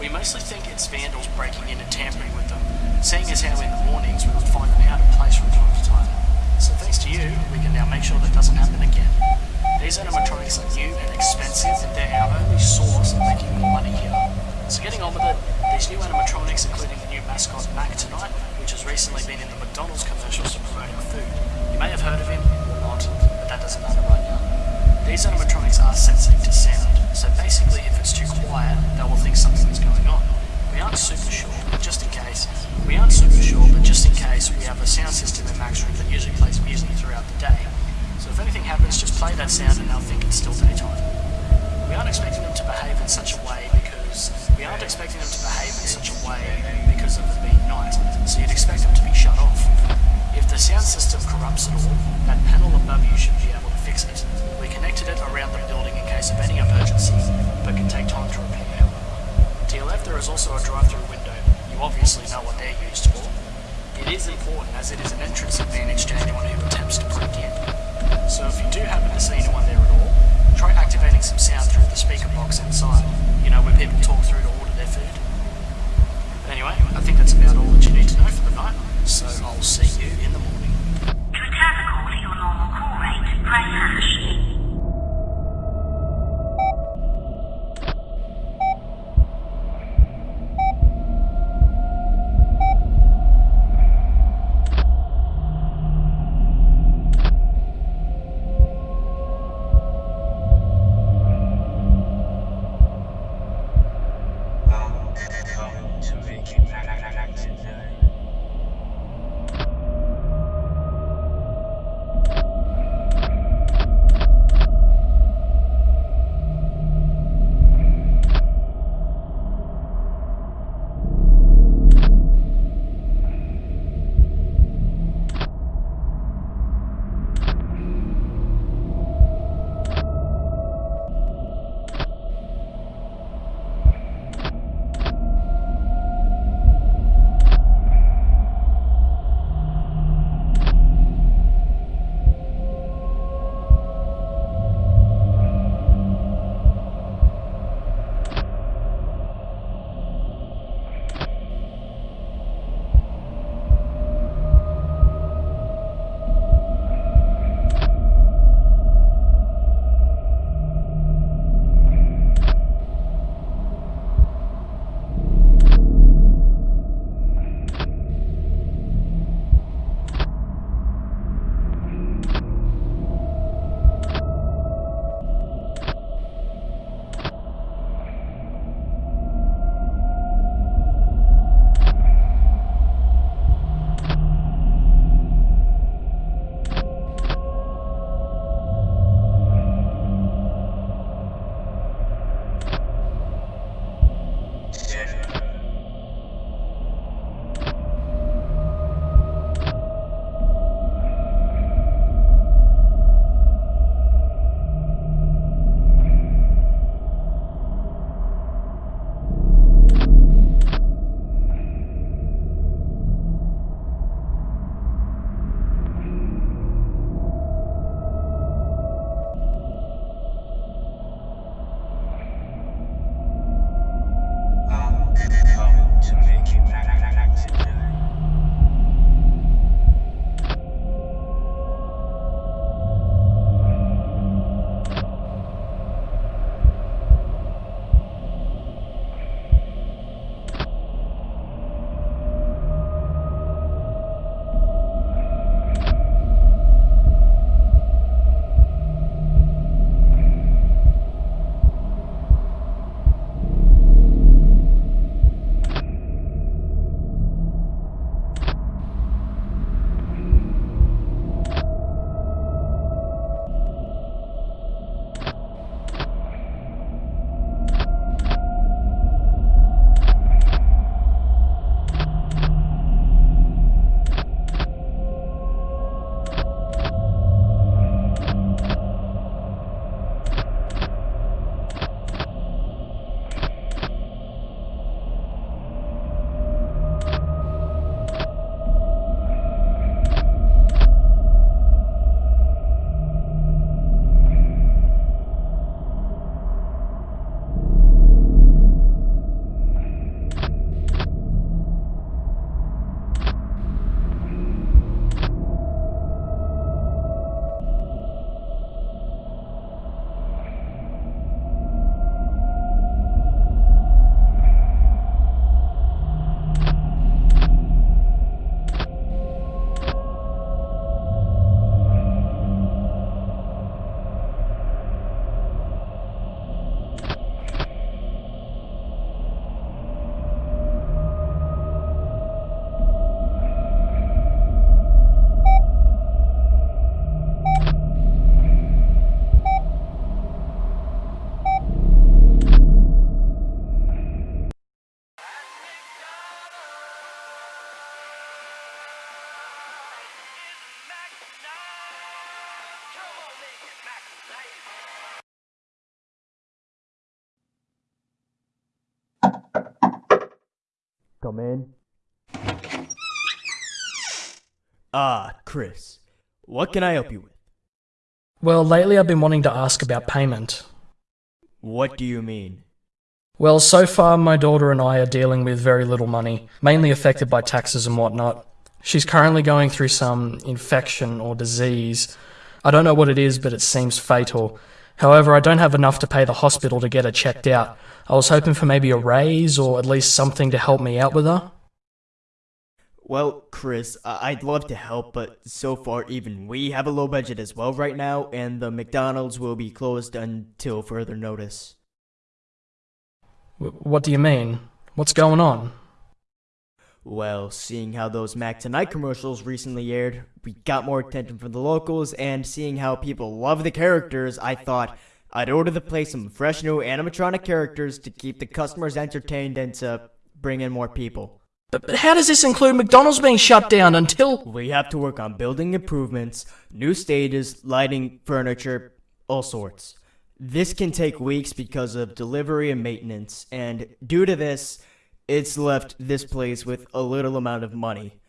We mostly think it's vandals breaking in and tampering with them, seeing as how in the mornings we would find them out of place from time to time. So thanks to you, we can now make sure that doesn't happen again. These animatronics are new and expensive, and they're our only source of making more money here. So getting on with it, these new animatronics, including the new mascot Mac tonight, which has recently been in the McDonald's commercials to promote our food. You may have heard of him or not, but that doesn't matter right now. These animatronics are sensitive to sound, so basically if it's too quiet, they will think something's going on. We aren't super sure, but just in case, we aren't super sure, but just in case, we have a sound system in Mac's room that usually plays music throughout the day. So if anything happens, just play that sound and they'll think it's still daytime. We aren't expecting them to behave in such a way because we aren't expecting them to behave in such a way because of it being night. So you'd expect them to be shut off. If the sound system corrupts at all, that panel above you should fix it. We connected it around the building in case of any emergency, but can take time to repair. To your left there is also a drive-through window. You obviously know what they're used for. It is important as it is an entrance advantage to anyone who attempts to break in. So if you do happen to see anyone there at all, try activating some sound through the speaker box inside. You know, where people talk through to order their food. But anyway, I think that's about all that you need to know for the night. So I'll see you in the morning. To return the call to your normal call press hash. Come in? Ah, Chris. What can I help you with? Well, lately I've been wanting to ask about payment. What do you mean? Well, so far my daughter and I are dealing with very little money, mainly affected by taxes and whatnot. She's currently going through some infection or disease. I don't know what it is, but it seems fatal. However, I don't have enough to pay the hospital to get her checked out. I was hoping for maybe a raise or at least something to help me out with her. Well, Chris, I'd love to help, but so far even we have a low budget as well right now, and the McDonald's will be closed until further notice. What do you mean? What's going on? Well, seeing how those Mac Tonight commercials recently aired, we got more attention from the locals, and seeing how people love the characters, I thought I'd order to play some fresh new animatronic characters to keep the customers entertained and to bring in more people. But, but how does this include McDonald's being shut down until. We have to work on building improvements, new stages, lighting, furniture, all sorts. This can take weeks because of delivery and maintenance, and due to this, it's left this place with a little amount of money.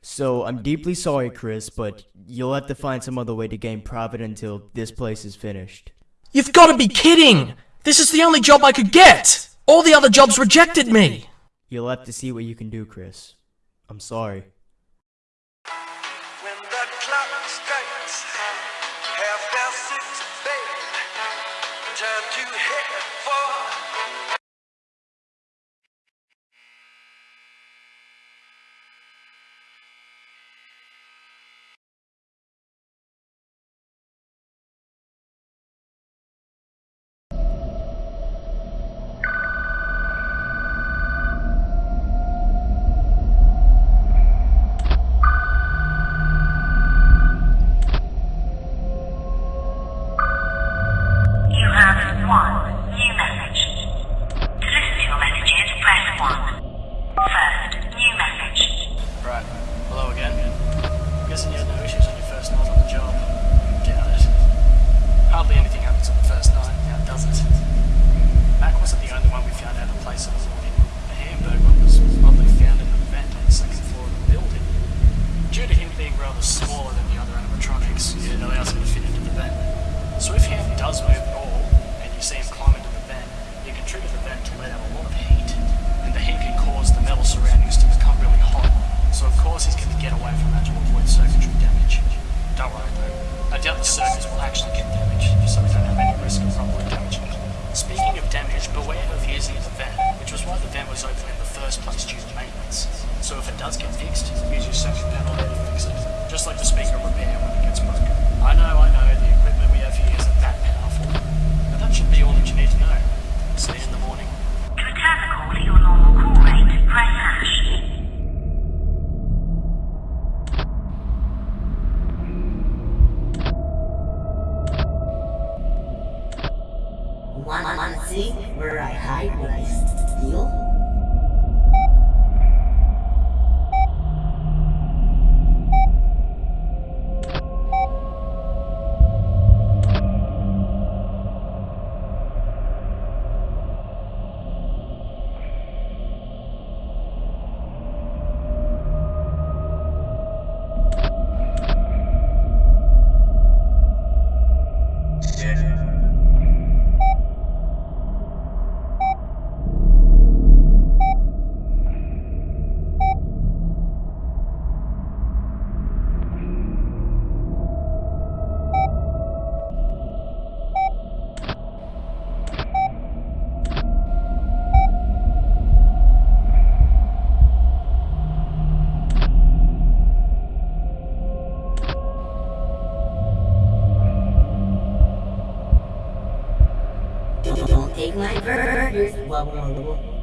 So I'm deeply sorry, Chris, but you'll have to find some other way to gain profit until this place is finished. You've got to be kidding! This is the only job I could get! All the other jobs rejected me! You'll have to see what you can do, Chris. I'm sorry. pueda como el grupo.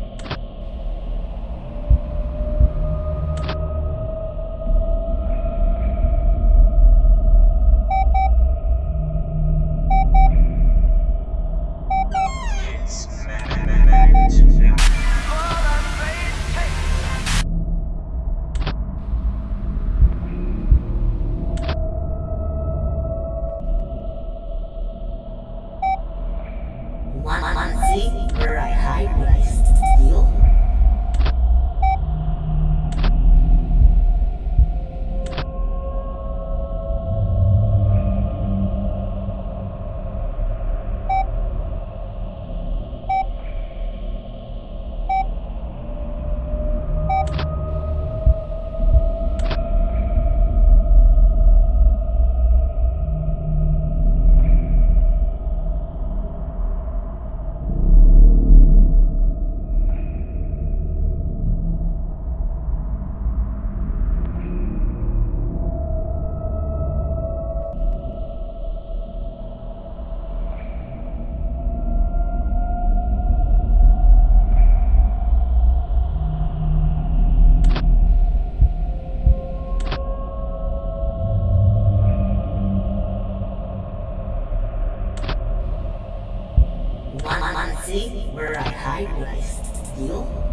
One, one, see, we're a high-priced deal.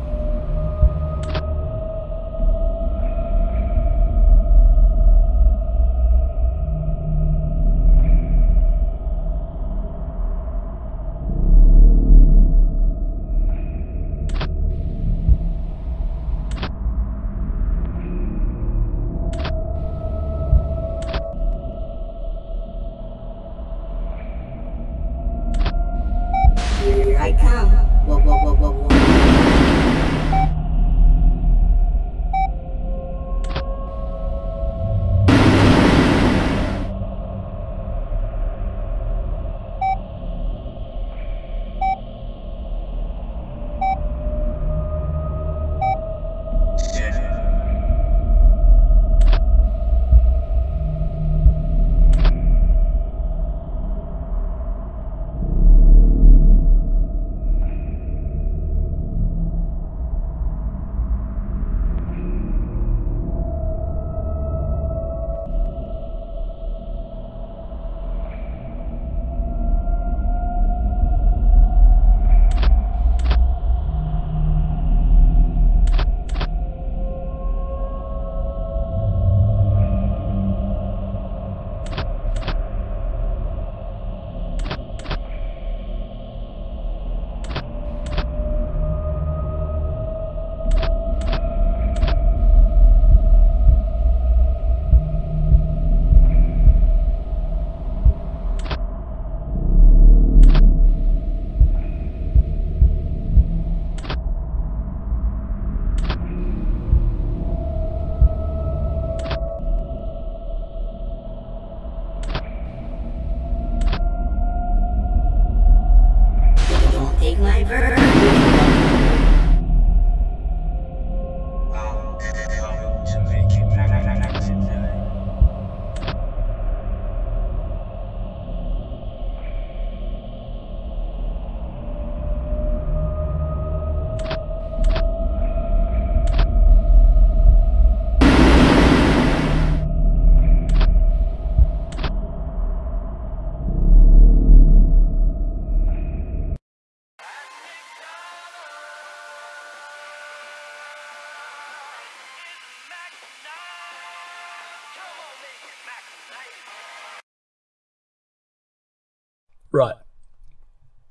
Right.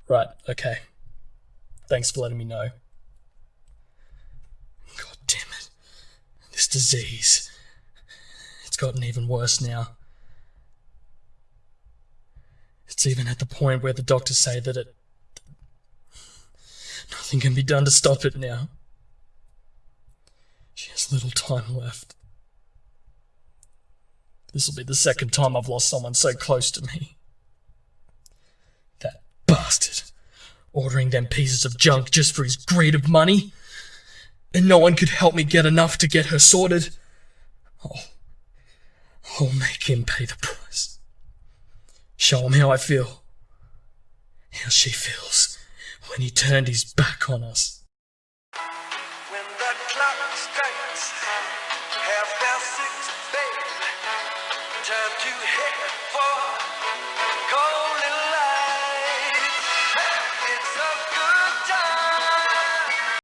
Right, okay. Thanks for letting me know. God damn it. This disease. It's gotten even worse now. It's even at the point where the doctors say that it. Nothing can be done to stop it now. She has little time left. This will be the second time I've lost someone so close to me. That bastard. Ordering them pieces of junk just for his greed of money. And no one could help me get enough to get her sorted. Oh, I'll make him pay the price. Show him how I feel. How she feels when he turned his back on us.